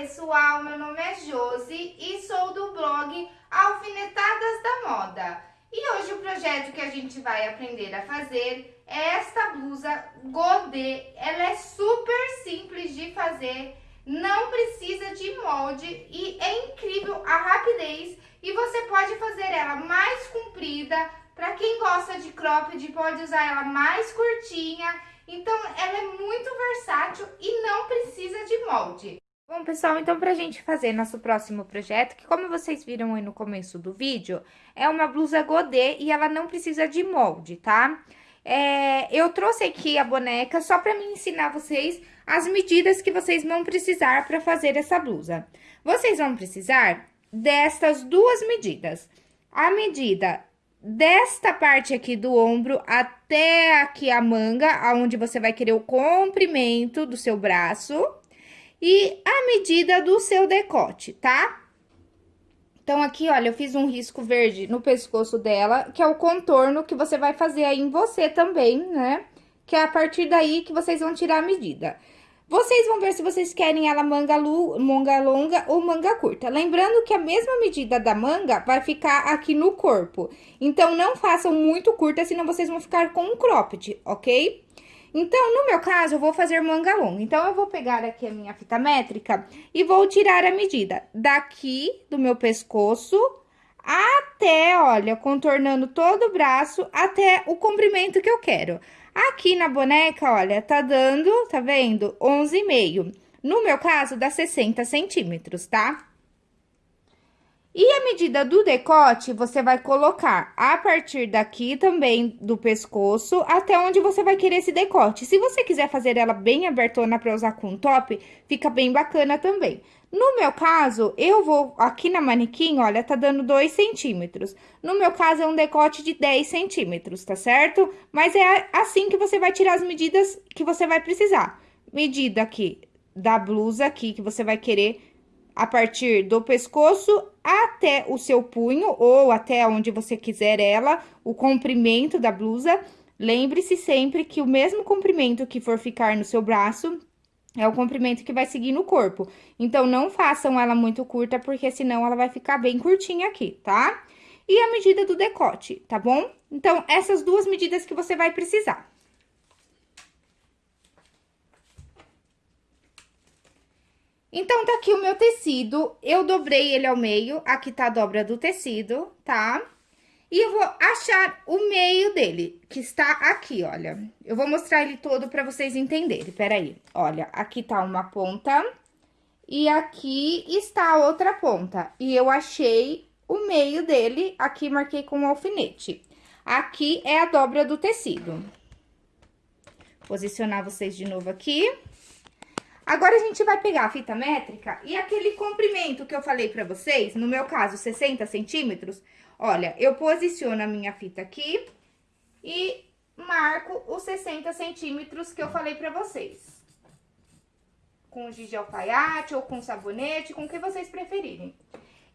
pessoal, meu nome é Josi e sou do blog Alfinetadas da Moda. E hoje o projeto que a gente vai aprender a fazer é esta blusa godê. Ela é super simples de fazer, não precisa de molde e é incrível a rapidez. E você pode fazer ela mais comprida, para quem gosta de cropped pode usar ela mais curtinha. Então ela é muito versátil e não precisa de molde. Bom, pessoal, então pra gente fazer nosso próximo projeto, que como vocês viram aí no começo do vídeo, é uma blusa godê e ela não precisa de molde, tá? É, eu trouxe aqui a boneca só pra me ensinar vocês as medidas que vocês vão precisar pra fazer essa blusa. Vocês vão precisar destas duas medidas. A medida desta parte aqui do ombro até aqui a manga, aonde você vai querer o comprimento do seu braço e a medida do seu decote, tá? Então, aqui, olha, eu fiz um risco verde no pescoço dela, que é o contorno que você vai fazer aí em você também, né? Que é a partir daí que vocês vão tirar a medida. Vocês vão ver se vocês querem ela manga, lu, manga longa ou manga curta. Lembrando que a mesma medida da manga vai ficar aqui no corpo. Então, não façam muito curta, senão vocês vão ficar com um cropped, ok? Então, no meu caso, eu vou fazer manga longa. Então, eu vou pegar aqui a minha fita métrica e vou tirar a medida daqui do meu pescoço até, olha, contornando todo o braço, até o comprimento que eu quero. Aqui na boneca, olha, tá dando, tá vendo? 11,5. No meu caso, dá 60 centímetros, tá? E a medida do decote, você vai colocar a partir daqui também do pescoço até onde você vai querer esse decote. Se você quiser fazer ela bem abertona para usar com top, fica bem bacana também. No meu caso, eu vou aqui na manequim, olha, tá dando 2 centímetros. No meu caso, é um decote de 10 centímetros, tá certo? Mas é assim que você vai tirar as medidas que você vai precisar. Medida aqui da blusa aqui que você vai querer a partir do pescoço até o seu punho, ou até onde você quiser ela, o comprimento da blusa. Lembre-se sempre que o mesmo comprimento que for ficar no seu braço é o comprimento que vai seguir no corpo. Então, não façam ela muito curta, porque senão ela vai ficar bem curtinha aqui, tá? E a medida do decote, tá bom? Então, essas duas medidas que você vai precisar. Então, tá aqui o meu tecido, eu dobrei ele ao meio, aqui tá a dobra do tecido, tá? E eu vou achar o meio dele, que está aqui, olha. Eu vou mostrar ele todo pra vocês entenderem, peraí. Olha, aqui tá uma ponta e aqui está a outra ponta. E eu achei o meio dele, aqui marquei com um alfinete. Aqui é a dobra do tecido. Posicionar vocês de novo aqui. Agora, a gente vai pegar a fita métrica e aquele comprimento que eu falei pra vocês, no meu caso, 60 centímetros, olha, eu posiciono a minha fita aqui e marco os 60 centímetros que eu falei pra vocês. Com giz de alfaiate ou com sabonete, com o que vocês preferirem.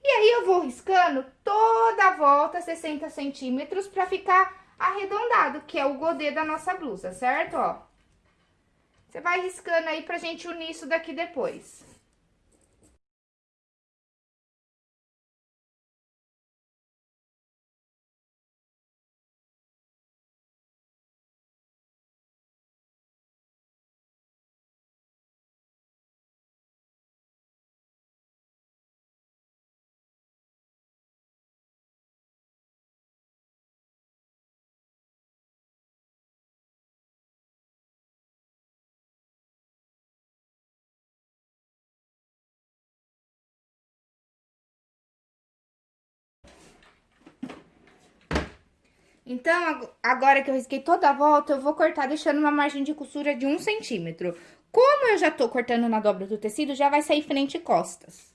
E aí, eu vou riscando toda a volta 60 centímetros pra ficar arredondado, que é o godê da nossa blusa, certo? Ó. Você vai riscando aí pra gente unir isso daqui depois. Então, agora que eu risquei toda a volta, eu vou cortar deixando uma margem de costura de um centímetro. Como eu já tô cortando na dobra do tecido, já vai sair frente e costas.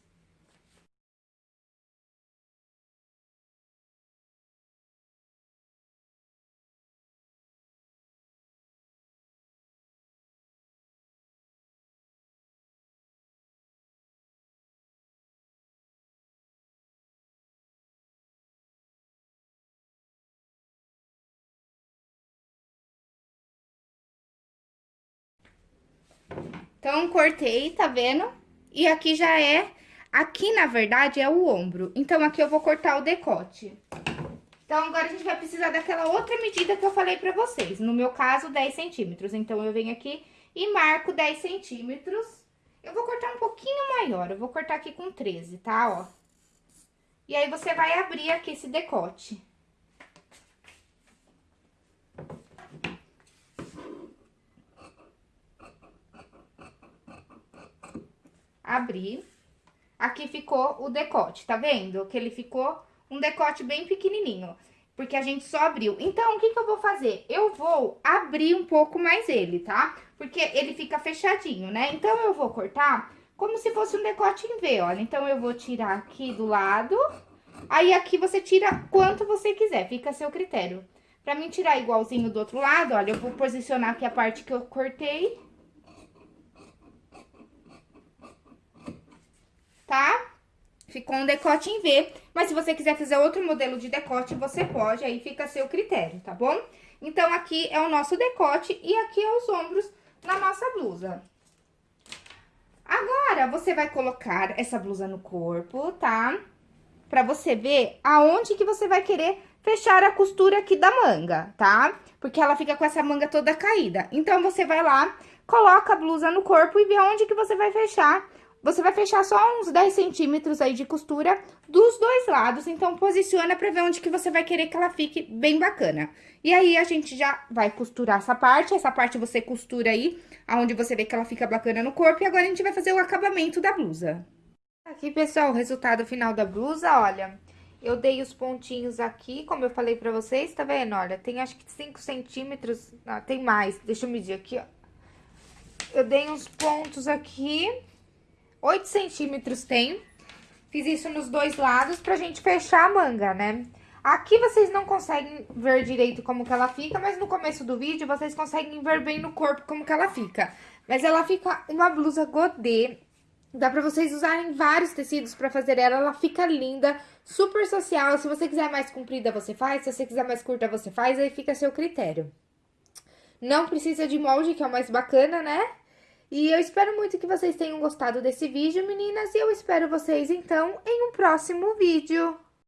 Então, cortei, tá vendo? e aqui já é... Aqui, na verdade, é o ombro. Então, aqui eu vou cortar o decote. Então, agora a gente vai precisar daquela outra medida que eu falei pra vocês. No meu caso, 10 centímetros. Então, eu venho aqui e marco 10 centímetros. Eu vou cortar um pouquinho maior, eu vou cortar aqui com 13, tá? Ó. E aí, você vai abrir aqui esse decote. Abrir. Aqui ficou o decote, tá vendo? Que ele ficou um decote bem pequenininho, porque a gente só abriu. Então, o que que eu vou fazer? Eu vou abrir um pouco mais ele, tá? Porque ele fica fechadinho, né? Então, eu vou cortar como se fosse um decote em V, olha. Então, eu vou tirar aqui do lado, aí aqui você tira quanto você quiser, fica a seu critério. Pra mim tirar igualzinho do outro lado, olha, eu vou posicionar aqui a parte que eu cortei. Tá? Ficou um decote em V, mas se você quiser fazer outro modelo de decote, você pode, aí fica a seu critério, tá bom? Então, aqui é o nosso decote e aqui é os ombros na nossa blusa. Agora, você vai colocar essa blusa no corpo, tá? Pra você ver aonde que você vai querer fechar a costura aqui da manga, tá? Porque ela fica com essa manga toda caída. Então, você vai lá, coloca a blusa no corpo e vê onde que você vai fechar você vai fechar só uns 10 centímetros aí de costura dos dois lados, então posiciona pra ver onde que você vai querer que ela fique bem bacana. E aí, a gente já vai costurar essa parte, essa parte você costura aí, aonde você vê que ela fica bacana no corpo, e agora a gente vai fazer o acabamento da blusa. Aqui, pessoal, o resultado final da blusa, olha... Eu dei os pontinhos aqui, como eu falei pra vocês, tá vendo? Olha, tem acho que 5 centímetros, ah, tem mais, deixa eu medir aqui, ó. Eu dei uns pontos aqui, 8 centímetros tem. Fiz isso nos dois lados pra gente fechar a manga, né? Aqui vocês não conseguem ver direito como que ela fica, mas no começo do vídeo vocês conseguem ver bem no corpo como que ela fica. Mas ela fica uma blusa godê, dá pra vocês usarem vários tecidos pra fazer ela, ela fica linda, super social. Se você quiser mais comprida, você faz, se você quiser mais curta, você faz, aí fica a seu critério. Não precisa de molde, que é o mais bacana, né? E eu espero muito que vocês tenham gostado desse vídeo, meninas, e eu espero vocês, então, em um próximo vídeo.